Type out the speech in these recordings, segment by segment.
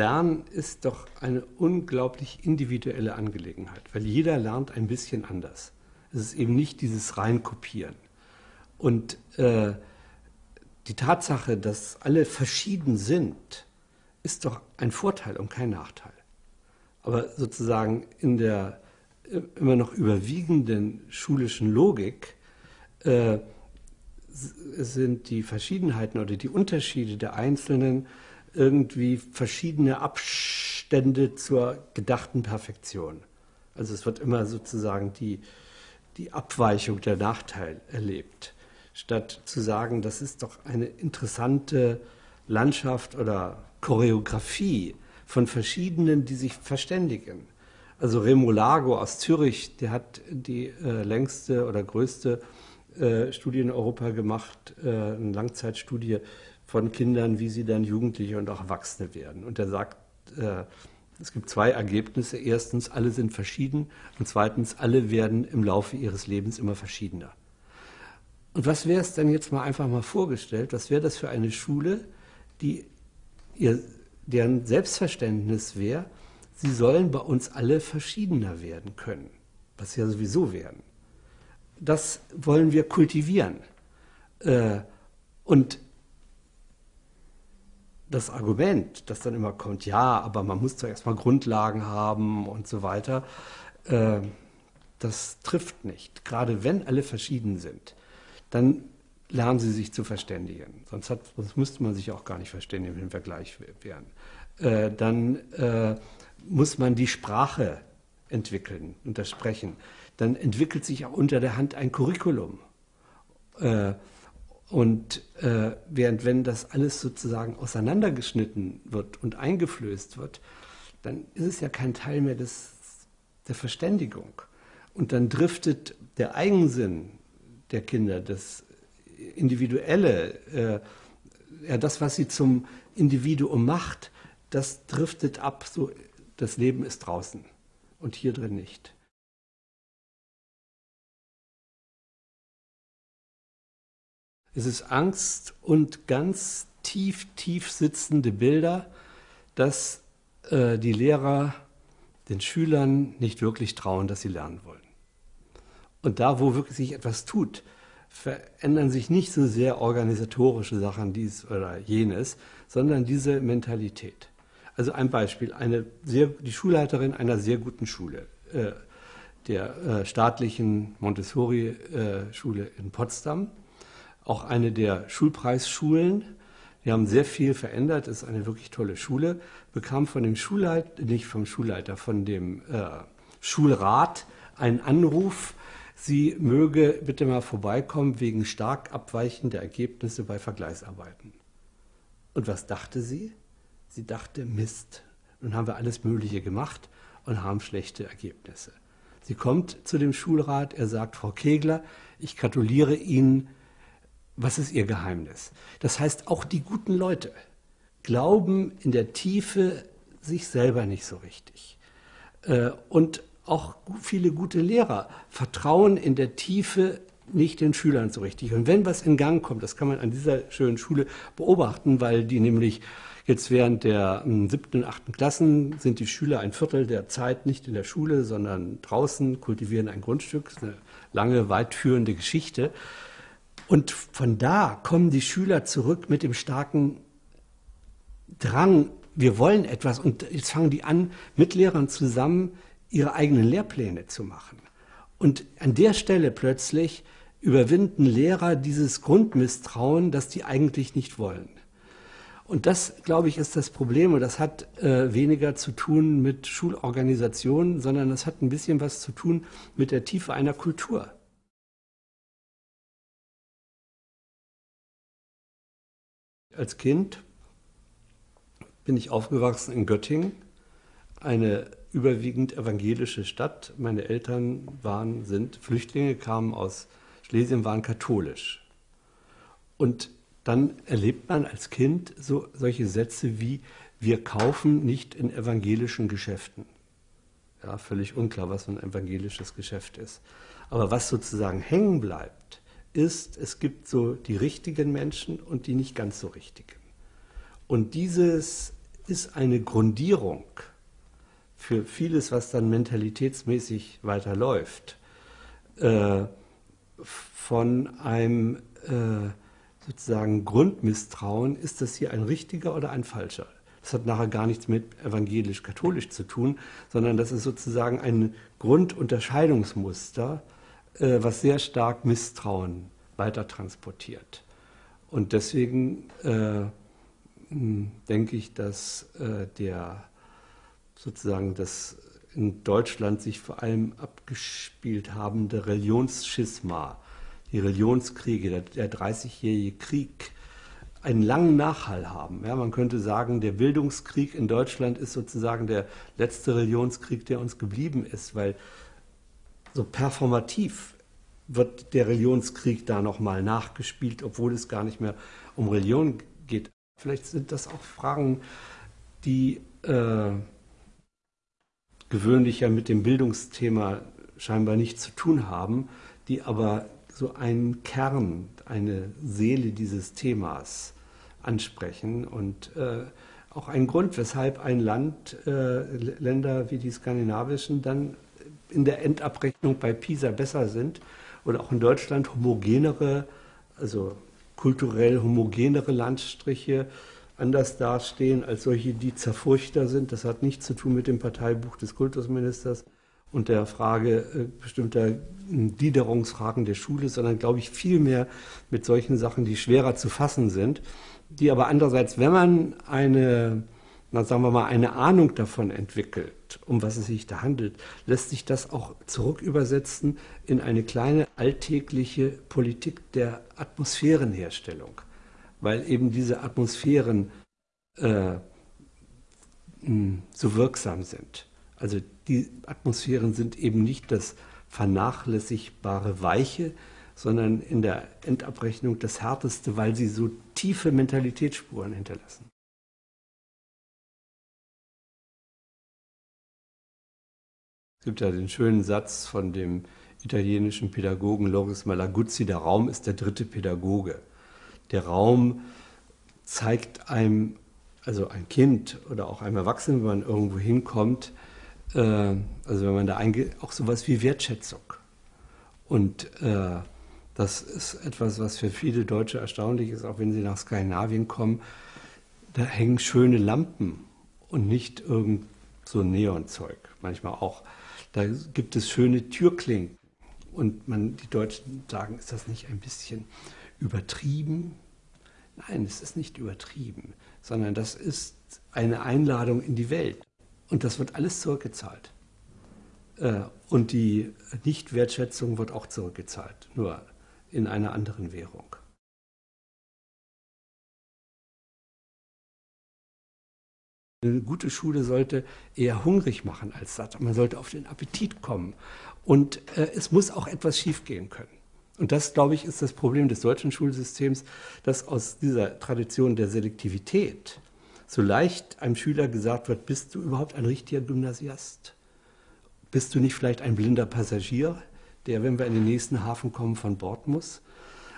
Lernen ist doch eine unglaublich individuelle Angelegenheit, weil jeder lernt ein bisschen anders. Es ist eben nicht dieses Reinkopieren. Und äh, die Tatsache, dass alle verschieden sind, ist doch ein Vorteil und kein Nachteil. Aber sozusagen in der äh, immer noch überwiegenden schulischen Logik äh, sind die Verschiedenheiten oder die Unterschiede der Einzelnen irgendwie verschiedene Abstände zur gedachten Perfektion. Also es wird immer sozusagen die, die Abweichung der Nachteil erlebt, statt zu sagen, das ist doch eine interessante Landschaft oder Choreografie von verschiedenen, die sich verständigen. Also Remo Lago aus Zürich, der hat die äh, längste oder größte äh, Studie in Europa gemacht, äh, eine Langzeitstudie von Kindern, wie sie dann Jugendliche und auch Erwachsene werden. Und er sagt, äh, es gibt zwei Ergebnisse. Erstens, alle sind verschieden. Und zweitens, alle werden im Laufe ihres Lebens immer verschiedener. Und was wäre es denn jetzt mal einfach mal vorgestellt? Was wäre das für eine Schule, die ihr, deren Selbstverständnis wäre, sie sollen bei uns alle verschiedener werden können, was sie ja sowieso werden. Das wollen wir kultivieren. Äh, und das Argument, das dann immer kommt, ja, aber man muss doch erstmal Grundlagen haben und so weiter, äh, das trifft nicht. Gerade wenn alle verschieden sind, dann lernen sie sich zu verständigen. Sonst, hat, sonst müsste man sich auch gar nicht verständigen, wenn wir gleich wären. Äh, dann äh, muss man die Sprache entwickeln und das Sprechen. Dann entwickelt sich auch unter der Hand ein Curriculum. Äh, und äh, während wenn das alles sozusagen auseinandergeschnitten wird und eingeflößt wird, dann ist es ja kein Teil mehr des, der Verständigung. Und dann driftet der Eigensinn der Kinder, das Individuelle, äh, ja, das, was sie zum Individuum macht, das driftet ab. So, das Leben ist draußen und hier drin nicht. Es ist Angst und ganz tief, tief sitzende Bilder, dass äh, die Lehrer den Schülern nicht wirklich trauen, dass sie lernen wollen. Und da, wo wirklich sich etwas tut, verändern sich nicht so sehr organisatorische Sachen, dies oder jenes, sondern diese Mentalität. Also ein Beispiel, eine sehr, die Schulleiterin einer sehr guten Schule, äh, der äh, staatlichen Montessori-Schule äh, in Potsdam, auch eine der Schulpreisschulen. Die haben sehr viel verändert, ist eine wirklich tolle Schule, bekam von dem Schulleiter, nicht vom Schulleiter, von dem äh, Schulrat einen Anruf, sie möge bitte mal vorbeikommen wegen stark abweichender Ergebnisse bei Vergleichsarbeiten. Und was dachte sie? Sie dachte, Mist, nun haben wir alles Mögliche gemacht und haben schlechte Ergebnisse. Sie kommt zu dem Schulrat, er sagt, Frau Kegler, ich gratuliere Ihnen was ist ihr Geheimnis? Das heißt, auch die guten Leute glauben in der Tiefe sich selber nicht so richtig. Äh, und auch viele gute Lehrer vertrauen in der Tiefe nicht den Schülern so richtig. Und wenn was in Gang kommt, das kann man an dieser schönen Schule beobachten, weil die nämlich jetzt während der hm, siebten und achten Klassen sind die Schüler ein Viertel der Zeit nicht in der Schule, sondern draußen, kultivieren ein Grundstück. Das ist eine lange, weitführende Geschichte. Und von da kommen die Schüler zurück mit dem starken Drang, wir wollen etwas. Und jetzt fangen die an, mit Lehrern zusammen ihre eigenen Lehrpläne zu machen. Und an der Stelle plötzlich überwinden Lehrer dieses Grundmisstrauen, das die eigentlich nicht wollen. Und das, glaube ich, ist das Problem. Und das hat äh, weniger zu tun mit Schulorganisationen, sondern das hat ein bisschen was zu tun mit der Tiefe einer Kultur. Als Kind bin ich aufgewachsen in Göttingen, eine überwiegend evangelische Stadt. Meine Eltern waren, sind Flüchtlinge, kamen aus Schlesien, waren katholisch. Und dann erlebt man als Kind so, solche Sätze wie, wir kaufen nicht in evangelischen Geschäften. Ja, völlig unklar, was ein evangelisches Geschäft ist. Aber was sozusagen hängen bleibt, ist, es gibt so die richtigen Menschen und die nicht ganz so richtigen. Und dieses ist eine Grundierung für vieles, was dann mentalitätsmäßig weiterläuft, äh, von einem äh, sozusagen Grundmisstrauen, ist das hier ein richtiger oder ein falscher? Das hat nachher gar nichts mit evangelisch-katholisch zu tun, sondern das ist sozusagen ein Grundunterscheidungsmuster, äh, was sehr stark Misstrauen weiter transportiert. Und deswegen äh, denke ich, dass äh, der sozusagen das in Deutschland sich vor allem abgespielt habende Religionsschisma, die Religionskriege, der, 30-jährige Krieg, einen langen Nachhall haben. Ja, man könnte sagen, der Bildungskrieg in Deutschland ist sozusagen der letzte Religionskrieg, der uns geblieben ist, weil so performativ wird der Religionskrieg da nochmal nachgespielt, obwohl es gar nicht mehr um Religion geht. Vielleicht sind das auch Fragen, die äh, gewöhnlich ja mit dem Bildungsthema scheinbar nichts zu tun haben, die aber so einen Kern, eine Seele dieses Themas ansprechen und äh, auch ein Grund, weshalb ein Land, äh, Länder wie die skandinavischen dann in der Endabrechnung bei PISA besser sind oder auch in Deutschland homogenere, also kulturell homogenere Landstriche anders dastehen als solche, die zerfurchter sind. Das hat nichts zu tun mit dem Parteibuch des Kultusministers und der Frage äh, bestimmter Gliederungsfragen der Schule, sondern glaube ich vielmehr mit solchen Sachen, die schwerer zu fassen sind, die aber andererseits, wenn man eine, na sagen wir mal, eine Ahnung davon entwickelt, um was es sich da handelt, lässt sich das auch zurückübersetzen in eine kleine alltägliche Politik der Atmosphärenherstellung, weil eben diese Atmosphären äh, so wirksam sind. Also die Atmosphären sind eben nicht das vernachlässigbare Weiche, sondern in der Endabrechnung das Härteste, weil sie so tiefe Mentalitätsspuren hinterlassen. Es gibt ja den schönen Satz von dem italienischen Pädagogen Loris Malaguzzi, der Raum ist der dritte Pädagoge. Der Raum zeigt einem, also ein Kind oder auch einem Erwachsenen, wenn man irgendwo hinkommt, äh, also wenn man da eingeht, auch sowas wie Wertschätzung. Und äh, das ist etwas, was für viele Deutsche erstaunlich ist, auch wenn sie nach Skandinavien kommen. Da hängen schöne Lampen und nicht irgend so Neonzeug. Manchmal auch. Da gibt es schöne Türklinken. Und man, die Deutschen sagen, ist das nicht ein bisschen übertrieben? Nein, es ist nicht übertrieben, sondern das ist eine Einladung in die Welt. Und das wird alles zurückgezahlt. Äh, und die Nichtwertschätzung wird auch zurückgezahlt, nur in einer anderen Währung. Eine gute Schule sollte eher hungrig machen als satt. Man sollte auf den Appetit kommen. Und äh, es muss auch etwas schiefgehen können. Und das, glaube ich, ist das Problem des deutschen Schulsystems, dass aus dieser Tradition der Selektivität so leicht einem Schüler gesagt wird, bist du überhaupt ein richtiger Gymnasiast? Bist du nicht vielleicht ein blinder Passagier, der, wenn wir in den nächsten Hafen kommen, von Bord muss?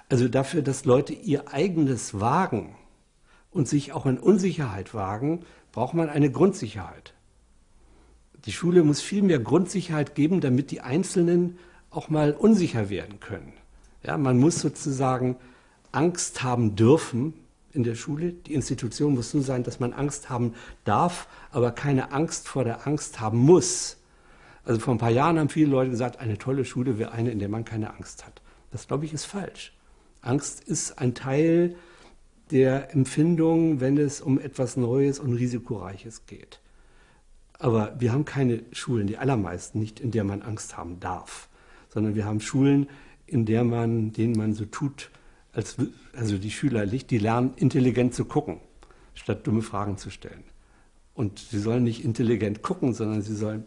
Also dafür, dass Leute ihr eigenes wagen und sich auch in Unsicherheit wagen, braucht man eine Grundsicherheit. Die Schule muss viel mehr Grundsicherheit geben, damit die Einzelnen auch mal unsicher werden können. Ja, man muss sozusagen Angst haben dürfen, in der Schule. Die Institution muss so sein, dass man Angst haben darf, aber keine Angst vor der Angst haben muss. Also vor ein paar Jahren haben viele Leute gesagt, eine tolle Schule wäre eine, in der man keine Angst hat. Das, glaube ich, ist falsch. Angst ist ein Teil der Empfindung, wenn es um etwas Neues und Risikoreiches geht. Aber wir haben keine Schulen, die allermeisten nicht, in der man Angst haben darf, sondern wir haben Schulen, in der man, denen man so tut, als, also die Schüler, die lernen intelligent zu gucken, statt dumme Fragen zu stellen. Und sie sollen nicht intelligent gucken, sondern sie sollen,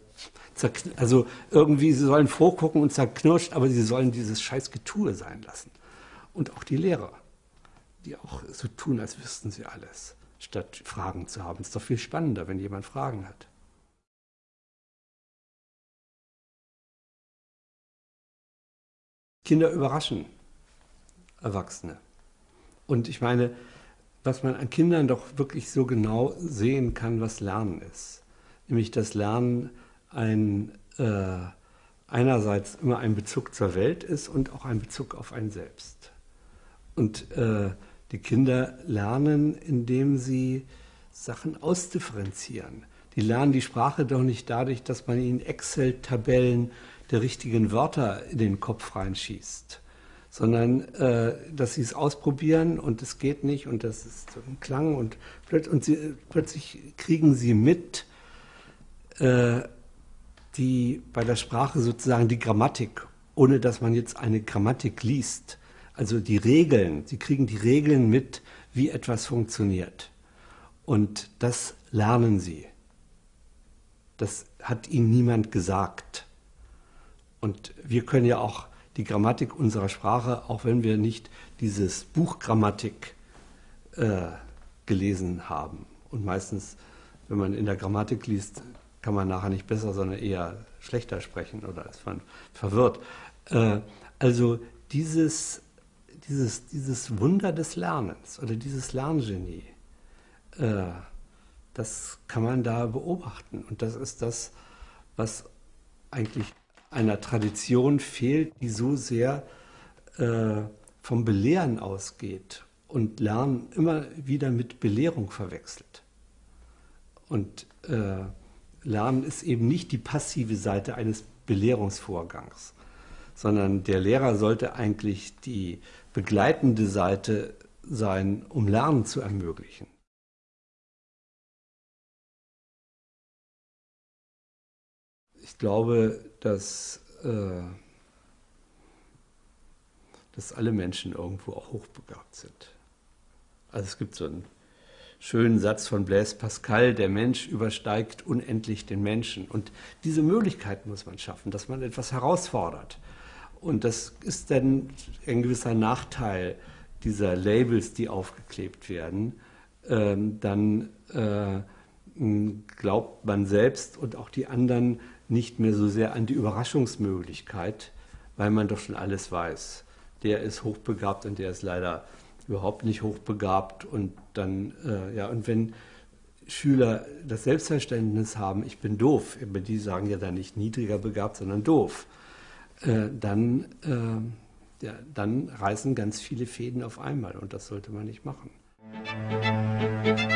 also irgendwie, sie sollen vorgucken und zerknirscht, aber sie sollen dieses scheiß Getue sein lassen. Und auch die Lehrer, die auch so tun, als wüssten sie alles, statt Fragen zu haben. Es ist doch viel spannender, wenn jemand Fragen hat. Kinder überraschen. Erwachsene. Und ich meine, was man an Kindern doch wirklich so genau sehen kann, was Lernen ist. Nämlich, dass Lernen ein, äh, einerseits immer ein Bezug zur Welt ist und auch ein Bezug auf einen selbst. Und äh, die Kinder lernen, indem sie Sachen ausdifferenzieren. Die lernen die Sprache doch nicht dadurch, dass man ihnen Excel-Tabellen der richtigen Wörter in den Kopf reinschießt, sondern äh, dass sie es ausprobieren und es geht nicht und das ist so ein Klang und, plötzlich, und sie, plötzlich kriegen sie mit, äh, die bei der Sprache sozusagen die Grammatik, ohne dass man jetzt eine Grammatik liest, also die Regeln, sie kriegen die Regeln mit, wie etwas funktioniert. Und das lernen sie. Das hat ihnen niemand gesagt. Und wir können ja auch die Grammatik unserer Sprache, auch wenn wir nicht dieses Buch Grammatik äh, gelesen haben. Und meistens, wenn man in der Grammatik liest, kann man nachher nicht besser, sondern eher schlechter sprechen oder ist man verwirrt. Äh, also dieses, dieses, dieses Wunder des Lernens oder dieses Lerngenie, äh, das kann man da beobachten. Und das ist das, was eigentlich einer Tradition fehlt, die so sehr äh, vom Belehren ausgeht und Lernen immer wieder mit Belehrung verwechselt. Und äh, Lernen ist eben nicht die passive Seite eines Belehrungsvorgangs, sondern der Lehrer sollte eigentlich die begleitende Seite sein, um Lernen zu ermöglichen. ich glaube, dass, äh, dass alle Menschen irgendwo auch hochbegabt sind. Also es gibt so einen schönen Satz von Blaise Pascal, der Mensch übersteigt unendlich den Menschen. Und diese Möglichkeit muss man schaffen, dass man etwas herausfordert. Und das ist dann ein gewisser Nachteil dieser Labels, die aufgeklebt werden. Ähm, dann äh, glaubt man selbst und auch die anderen nicht mehr so sehr an die Überraschungsmöglichkeit, weil man doch schon alles weiß. Der ist hochbegabt und der ist leider überhaupt nicht hochbegabt. Und dann, äh, ja, und wenn Schüler das Selbstverständnis haben, ich bin doof, die sagen ja dann nicht niedriger begabt, sondern doof, äh, dann, äh, ja, dann reißen ganz viele Fäden auf einmal und das sollte man nicht machen. Musik